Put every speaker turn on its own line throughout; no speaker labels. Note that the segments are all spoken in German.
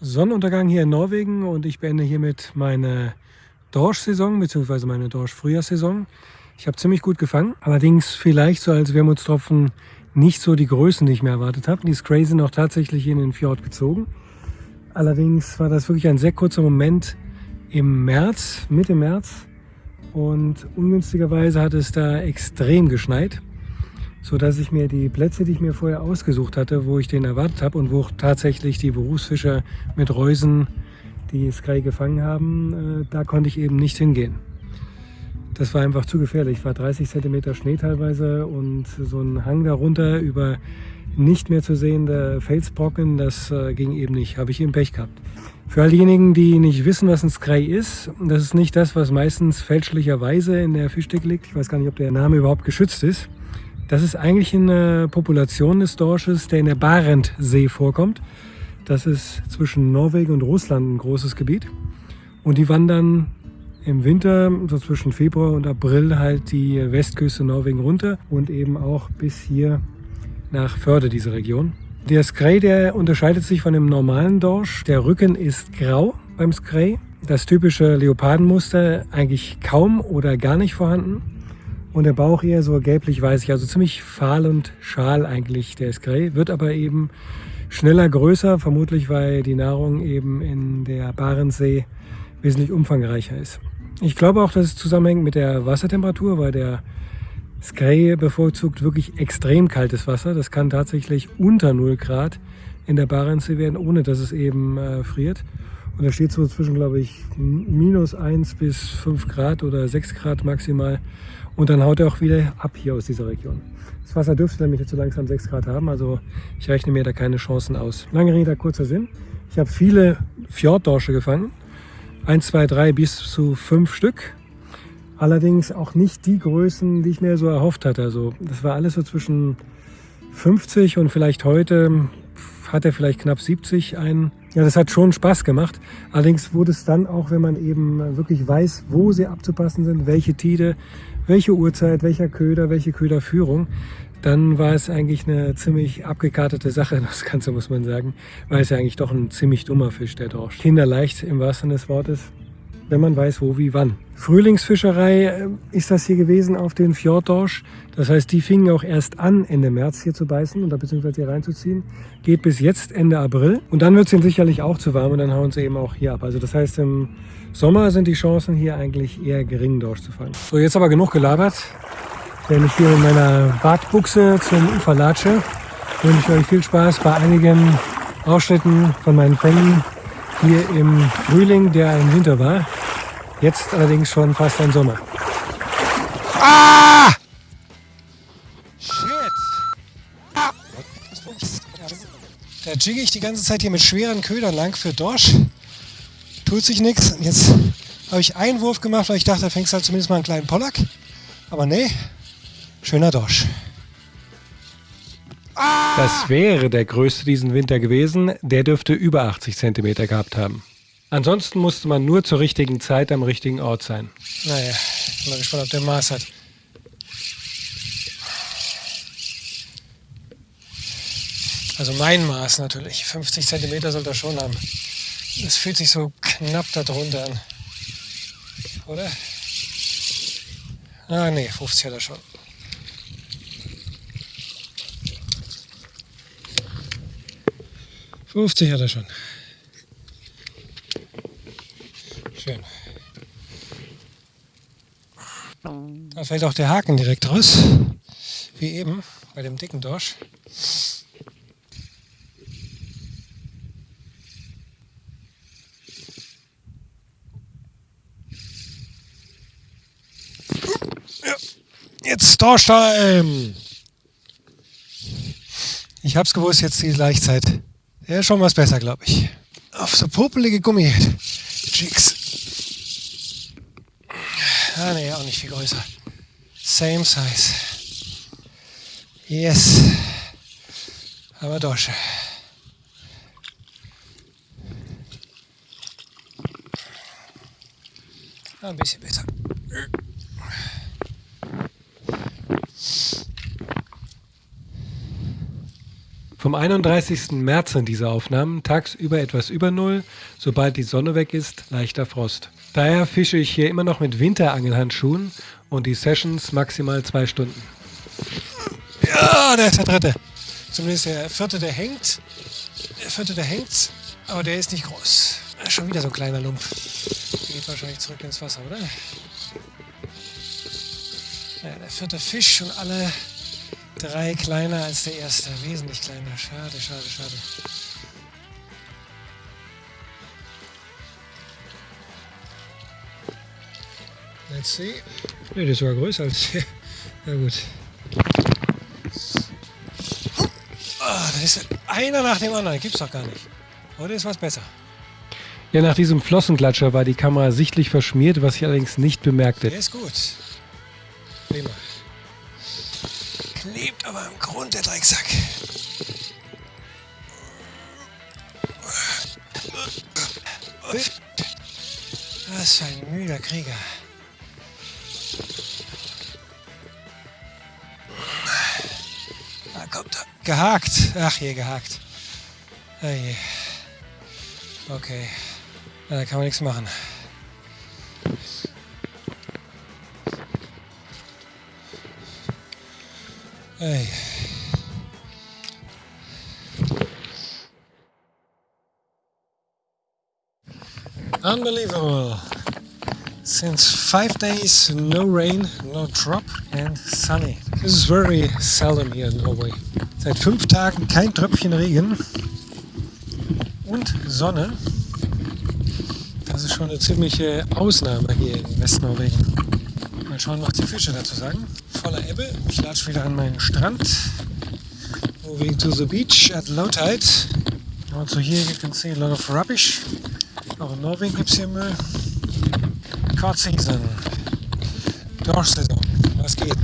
Sonnenuntergang hier in Norwegen und ich beende hiermit meine Dorsch-Saison bzw. meine Dorsch-Frühjahrssaison. Ich habe ziemlich gut gefangen, allerdings vielleicht so als Wermutstropfen nicht so die Größen, die ich mir erwartet habe. Die Scray sind auch tatsächlich in den Fjord gezogen. Allerdings war das wirklich ein sehr kurzer Moment im März, Mitte März. Und ungünstigerweise hat es da extrem geschneit, so dass ich mir die Plätze, die ich mir vorher ausgesucht hatte, wo ich den erwartet habe und wo tatsächlich die Berufsfischer mit Reusen die Sky gefangen haben, äh, da konnte ich eben nicht hingehen. Das war einfach zu gefährlich. War 30 cm Schnee teilweise und so ein Hang darunter über nicht mehr zu sehende Felsbrocken, das äh, ging eben nicht. Habe ich eben Pech gehabt. Für all diejenigen, die nicht wissen, was ein Skrei ist, das ist nicht das, was meistens fälschlicherweise in der Fischdecke liegt. Ich weiß gar nicht, ob der Name überhaupt geschützt ist. Das ist eigentlich eine Population des Dorsches, der in der Barentsee vorkommt. Das ist zwischen Norwegen und Russland ein großes Gebiet. Und die wandern im Winter, so zwischen Februar und April, halt die Westküste Norwegen runter und eben auch bis hier nach Förde, diese Region. Der Skrei, der unterscheidet sich von dem normalen Dorsch. Der Rücken ist grau beim Skrei. Das typische Leopardenmuster eigentlich kaum oder gar nicht vorhanden. Und der Bauch eher so gelblich-weißig, also ziemlich fahl und schal eigentlich der Skrei. Wird aber eben schneller größer, vermutlich weil die Nahrung eben in der Barentssee wesentlich umfangreicher ist. Ich glaube auch, dass es zusammenhängt mit der Wassertemperatur, weil der Skrei bevorzugt wirklich extrem kaltes Wasser. Das kann tatsächlich unter 0 Grad in der Barentssee werden, ohne dass es eben äh, friert. Und da steht so zwischen, glaube ich, minus 1 bis 5 Grad oder 6 Grad maximal. Und dann haut er auch wieder ab hier aus dieser Region. Das Wasser dürfte nämlich jetzt so langsam 6 Grad haben, also ich rechne mir da keine Chancen aus. Lange Rede, kurzer Sinn. Ich habe viele Fjorddorsche gefangen 1, 2, 3 bis zu 5 Stück. Allerdings auch nicht die Größen, die ich mir so erhofft hatte. Also das war alles so zwischen 50 und vielleicht heute hat er vielleicht knapp 70 ein. Ja, das hat schon Spaß gemacht. Allerdings wurde es dann auch, wenn man eben wirklich weiß, wo sie abzupassen sind, welche Tide, welche Uhrzeit, welcher Köder, welche Köderführung, dann war es eigentlich eine ziemlich abgekartete Sache, das Ganze muss man sagen, weil es ja eigentlich doch ein ziemlich dummer Fisch, der Dorsch. Kinderleicht im wahrsten Sinne des Wortes, wenn man weiß, wo, wie, wann. Frühlingsfischerei äh, ist das hier gewesen auf den Fjorddorsch. Das heißt, die fingen auch erst an, Ende März hier zu beißen oder beziehungsweise hier reinzuziehen. Geht bis jetzt Ende April. Und dann wird es ihnen sicherlich auch zu warm und dann hauen sie eben auch hier ab. Also das heißt, im Sommer sind die Chancen hier eigentlich eher gering, Dorsch zu fangen. So, jetzt aber genug gelabert. Wenn ich hier mit meiner Bartbuchse zum Ufer latsche, wünsche ich euch viel Spaß bei einigen Ausschnitten von meinen Fängen hier im Frühling, der ein Winter war. Jetzt allerdings schon fast ein Sommer. Ah! Shit! Ah! Da jigge ich die ganze Zeit hier mit schweren Ködern lang für Dorsch. Tut sich nichts. Jetzt habe ich einen Wurf gemacht, weil ich dachte, da fängst du halt zumindest mal einen kleinen Pollack. Aber nee, Schöner Dorsch. Das wäre der größte diesen Winter gewesen. Der dürfte über 80 cm gehabt haben. Ansonsten musste man nur zur richtigen Zeit am richtigen Ort sein. Naja, ich bin mal gespannt, ob der Maß hat. Also mein Maß natürlich. 50 cm soll er schon haben. Das fühlt sich so knapp darunter an. Oder? Ah, nee, 50 hat er schon. 50 hat er schon. Schön. Da fällt auch der Haken direkt raus. Wie eben bei dem dicken Dorsch. Jetzt Dorsch-Time! Ich hab's gewusst, jetzt die Leichtzeit. Der ist schon was besser, glaube ich. Auf so popelige Gummi. Jigs. Ah, ne, auch nicht viel größer. Same size. Yes. Aber Dosche. Ein bisschen besser. Vom 31. März sind diese Aufnahmen, tagsüber etwas über Null, sobald die Sonne weg ist, leichter Frost. Daher fische ich hier immer noch mit Winterangelhandschuhen und die Sessions maximal zwei Stunden.
Ja, der ist der dritte. Zumindest der vierte, der hängt. Der vierte, der hängt, aber der ist nicht groß. Schon wieder so ein kleiner Lump. Der geht wahrscheinlich zurück ins Wasser, oder? Ja, der vierte Fisch und alle drei kleiner als der erste. Wesentlich kleiner. Schade, schade, schade. Let's see.
Ne, ist sogar größer als der. Na gut.
Ah, das ist einer nach dem anderen. Gibt's doch gar nicht. Heute ist was besser.
Ja, nach diesem Flossenklatscher war die Kamera sichtlich verschmiert, was ich allerdings nicht bemerkte.
Der ist gut. Prima. Aber im Grund der Drecksack. Was für ein müder Krieger. Da kommt er. Gehakt. Ach je, gehakt. Ah je. Okay. Ja, da kann man nichts machen. Hey. Unbelievable. Since five days, no rain, no drop and sunny. This is very seldom here in Norway. Seit fünf Tagen kein Tröpfchen Regen und Sonne. Das ist schon eine ziemliche Ausnahme hier in Westnorwegen. Mal schauen, was die Fische dazu sagen. Voller Ebbe. Ich latsche wieder an meinen Strand. Moving to the beach at low tide. Also here you can see a lot of rubbish. Auch in Norwegen gibt es hier Müll. Cod Season. Dorfsaison. Was geht?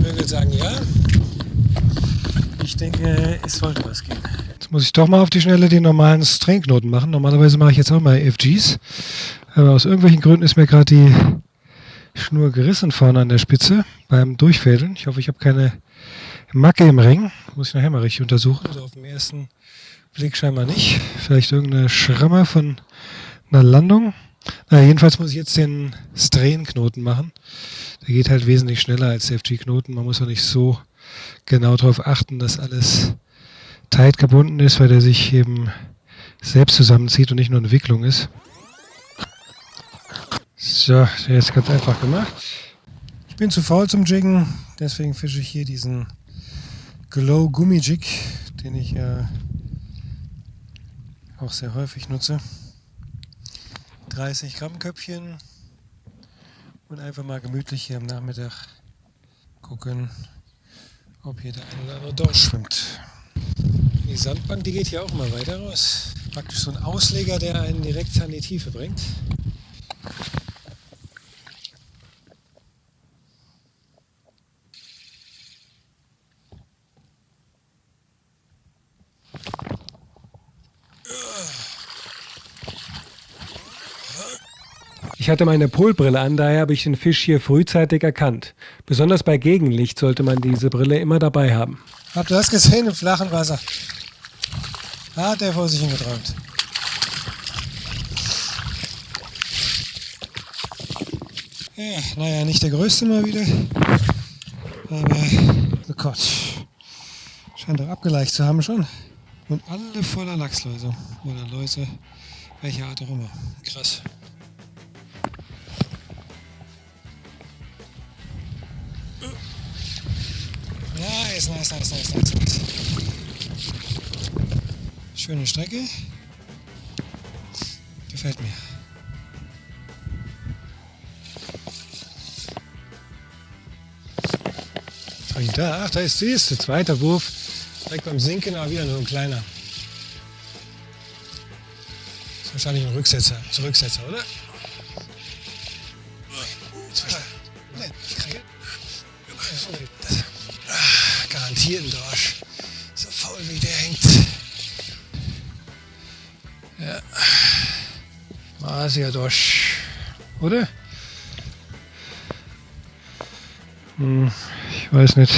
Würde sagen ja. Ich denke, es sollte was gehen.
Jetzt muss ich doch mal auf die Schnelle den normalen Stringknoten machen. Normalerweise mache ich jetzt auch mal FGs. Aber aus irgendwelchen Gründen ist mir gerade die Schnur gerissen vorne an der Spitze beim Durchfädeln. Ich hoffe, ich habe keine Macke im Ring. Muss ich nachher mal richtig untersuchen.
Also auf den ersten Blick scheinbar nicht.
Vielleicht irgendeine Schramme von einer Landung. Na, jedenfalls muss ich jetzt den Strain-Knoten machen. Der geht halt wesentlich schneller als der FG-Knoten. Man muss auch nicht so genau darauf achten, dass alles tight gebunden ist, weil der sich eben selbst zusammenzieht und nicht nur eine Wicklung ist. So, der ist ganz einfach gemacht.
Ich bin zu faul zum Jiggen, deswegen fische ich hier diesen Glow Gummi Jig, den ich ja auch sehr häufig nutze. 30 Gramm Köpfchen und einfach mal gemütlich hier am Nachmittag gucken, ob hier der eine oder andere Dorsch schwimmt. Die Sandbank, die geht hier auch mal weiter raus. Praktisch so ein Ausleger, der einen direkt an die Tiefe bringt.
Ich hatte meine Polbrille an, daher habe ich den Fisch hier frühzeitig erkannt. Besonders bei Gegenlicht sollte man diese Brille immer dabei haben.
Habt ihr das gesehen im flachen Wasser? Hat er vor sich hingeträumt. Ja, naja, nicht der größte mal wieder. Aber, oh Gott. Scheint doch abgeleicht zu haben schon. Und alle voller Lachsläuse. Oder Läuse, welcher Art auch immer. Krass. Nice, nice, nice, nice, nice, nice. Schöne Strecke. Gefällt mir. Ich da? Ach, da ist sie. Ist der zweite Wurf. Direkt beim Sinken, aber wieder nur ein kleiner. Das ist wahrscheinlich ein Rücksetzer, Zurücksetzer, oder? Garantiert ein Dorsch. So faul wie der hängt. Ja. Masia Dorsch. Oder?
Hm, ich weiß nicht.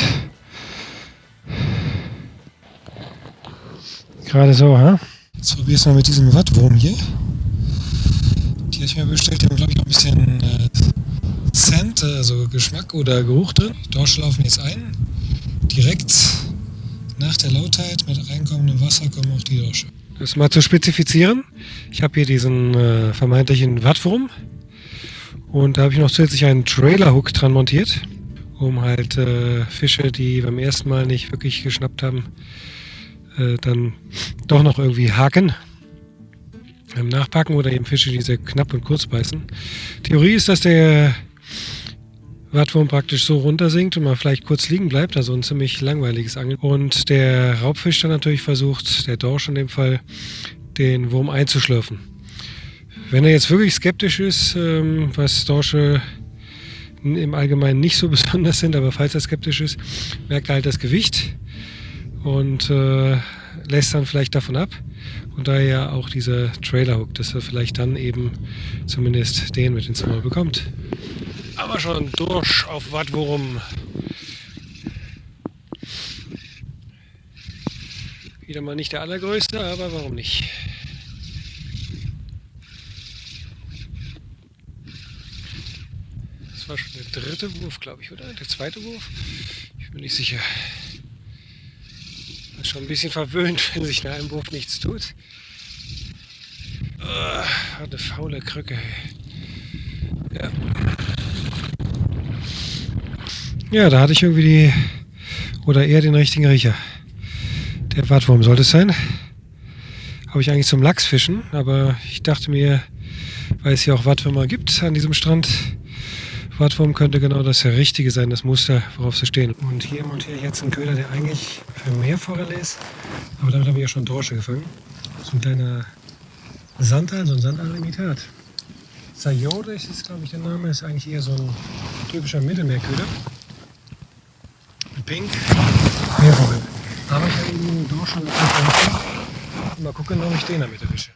Gerade so, ha? Jetzt probier's mal mit diesem Wattwurm hier. Die habe ich mir bestellt. Die haben, glaube ich, noch ein bisschen äh, Scent, also Geschmack oder Geruch drin. Die Dorsche laufen jetzt ein. Direkt nach der Lautheit mit reinkommendem Wasser kommen auch die Dorsche. Das mal zu spezifizieren. Ich habe hier diesen äh, vermeintlichen Wattwurm. Und da habe ich noch zusätzlich einen Trailer-Hook dran montiert, um halt äh, Fische, die beim ersten Mal nicht wirklich geschnappt haben, äh, dann doch noch irgendwie haken, ähm, nachpacken oder eben Fische, die sehr knapp und kurz beißen. Theorie ist, dass der Wattwurm praktisch so runtersinkt und man vielleicht kurz liegen bleibt, also ein ziemlich langweiliges Angeln. Und der Raubfisch dann natürlich versucht, der Dorsch in dem Fall, den Wurm einzuschlürfen. Wenn er jetzt wirklich skeptisch ist, ähm, was Dorsche im Allgemeinen nicht so besonders sind, aber falls er skeptisch ist, merkt er halt das Gewicht und äh, lässt dann vielleicht davon ab. Und daher auch dieser Trailer Hook, dass er vielleicht dann eben zumindest den mit ins Maul bekommt. Aber schon durch auf Wattwurm. Wieder mal nicht der allergrößte, aber warum nicht? Das war schon der dritte Wurf, glaube ich, oder? Der zweite Wurf? Ich bin nicht sicher. Das ist schon ein bisschen verwöhnt, wenn sich nach einem Wurf nichts tut. Oh, eine faule Krücke. Ja. Ja, da hatte ich irgendwie die, oder eher den richtigen Riecher. Der Wattwurm sollte es sein. Habe ich eigentlich zum Lachsfischen, aber ich dachte mir, weil es hier auch Wattwürmer gibt an diesem Strand, Wattwurm könnte genau das Richtige sein, das Muster, worauf sie stehen. Und hier montiere ich jetzt einen Köder, der eigentlich für Meerforelle ist, aber damit habe ich ja schon Dorsche gefangen. So ein kleiner Sandal, so ein Sandal-Imitat. Sayode ist, glaube ich, der Name, ist eigentlich eher so ein typischer Mittelmeerköder. Pink. Meerforelle. Aber ich habe einen Dorsch schon Mal gucken, ob ich den damit erwische.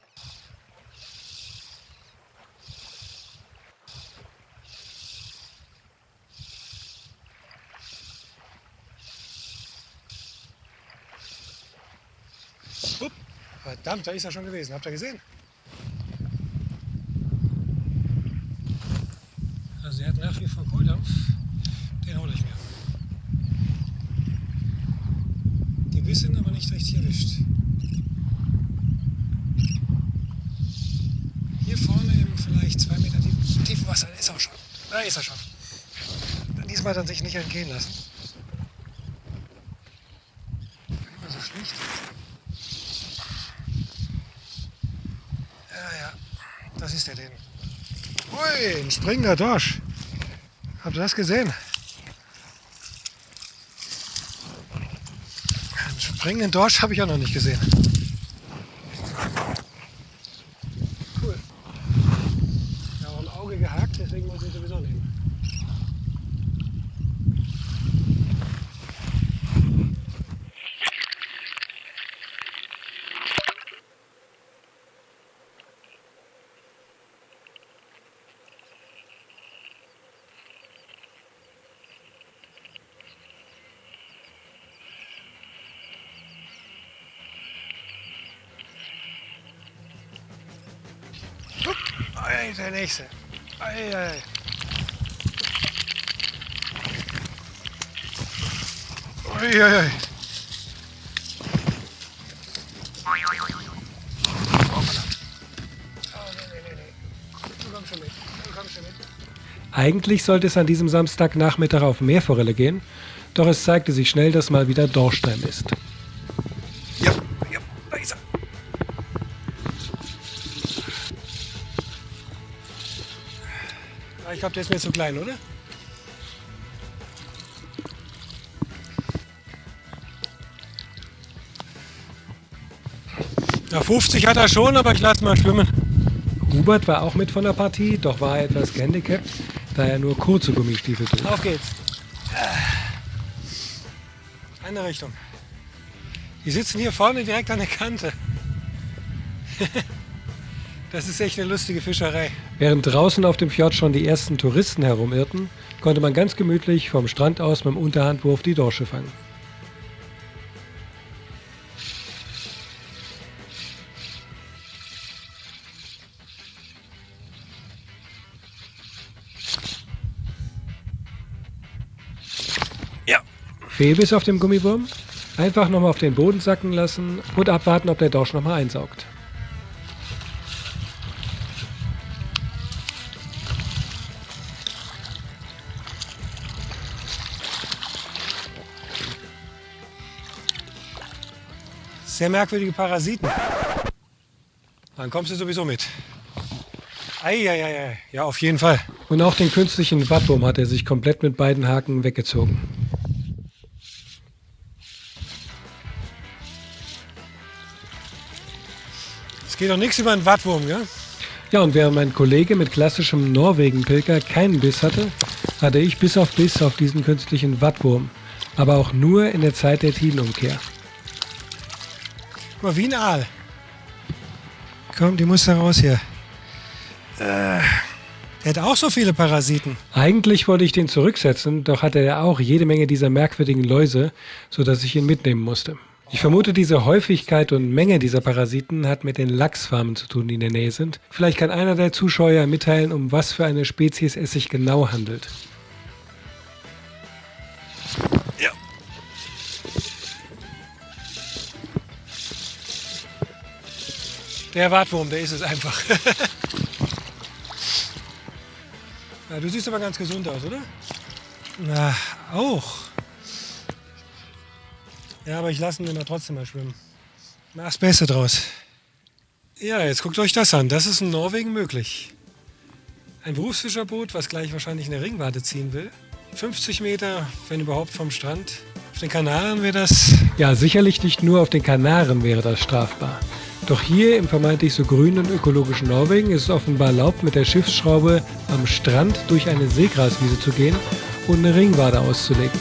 Upp. Verdammt, da ist er schon gewesen. Habt ihr gesehen? Also er hat nach wie vor Kohldampf. Den hole ich mir. Richtig erwischt. Hier vorne im vielleicht zwei Meter tief, tiefen Wasser, ist er schon. Da ist er schon. Diesmal er sich nicht entgehen lassen. Immer so schlicht. Ja, ja, das ist der den. Ui, ein springender Dorsch. Habt ihr das gesehen? Springenden Dorsch habe ich auch noch nicht gesehen. Cool. Ja, auch ein Auge gehakt, deswegen muss ich sowieso nehmen. Ei, der nächste. Ei, ei. Ui, ui, ui. Eigentlich sollte es an diesem Samstagnachmittag auf Meerforelle gehen, doch es zeigte sich schnell, dass mal wieder Dorschstein ist. Glaube, der ist mir zu klein, oder? Ja, 50 hat er schon, aber ich lasse mal schwimmen. Hubert war auch mit von der Partie, doch war er etwas gehandicapt, da er nur kurze Gummistiefel trug. Auf geht's. Eine Richtung. Die sitzen hier vorne direkt an der Kante. Das ist echt eine lustige Fischerei. Während draußen auf dem Fjord schon die ersten Touristen herumirrten, konnte man ganz gemütlich vom Strand aus mit dem Unterhandwurf die Dorsche fangen. Ja. Fehlbiss auf dem Gummiwurm? Einfach nochmal auf den Boden sacken lassen und abwarten, ob der Dorsch nochmal einsaugt.
Sehr merkwürdige Parasiten. Dann kommst du sowieso mit. Eieiei. Ja, auf jeden Fall.
Und auch den künstlichen Wattwurm hat er sich komplett mit beiden Haken weggezogen.
Es geht doch nichts über einen Wattwurm, gell?
Ja, und während mein Kollege mit klassischem Norwegen-Pilker keinen Biss hatte, hatte ich bis auf Biss auf diesen künstlichen Wattwurm. Aber auch nur in der Zeit der Tidenumkehr.
Guck mal, wie ein Aal. Komm, die muss da raus hier. Äh, der hat auch so viele Parasiten.
Eigentlich wollte ich den zurücksetzen, doch hatte er auch jede Menge dieser merkwürdigen Läuse, sodass ich ihn mitnehmen musste. Ich vermute, diese Häufigkeit und Menge dieser Parasiten hat mit den Lachsfarmen zu tun, die in der Nähe sind. Vielleicht kann einer der Zuschauer mitteilen, um was für eine Spezies es sich genau handelt.
Der Wartwurm, der ist es einfach. ja, du siehst aber ganz gesund aus, oder? Na, auch. Ja, aber ich lasse ihn immer trotzdem mal schwimmen. Mach das Beste draus. Ja, jetzt guckt euch das an. Das ist in Norwegen möglich. Ein Berufsfischerboot, was gleich wahrscheinlich eine Ringwarte ziehen will. 50 Meter, wenn überhaupt, vom Strand. Auf den Kanaren wäre das...
Ja, sicherlich nicht nur auf den Kanaren wäre das strafbar. Doch hier im vermeintlich so grünen und ökologischen Norwegen ist es offenbar erlaubt, mit der Schiffsschraube am Strand durch eine Seegraswiese zu gehen und eine Ringwade auszulegen.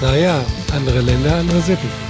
Naja, andere Länder, andere Sitten.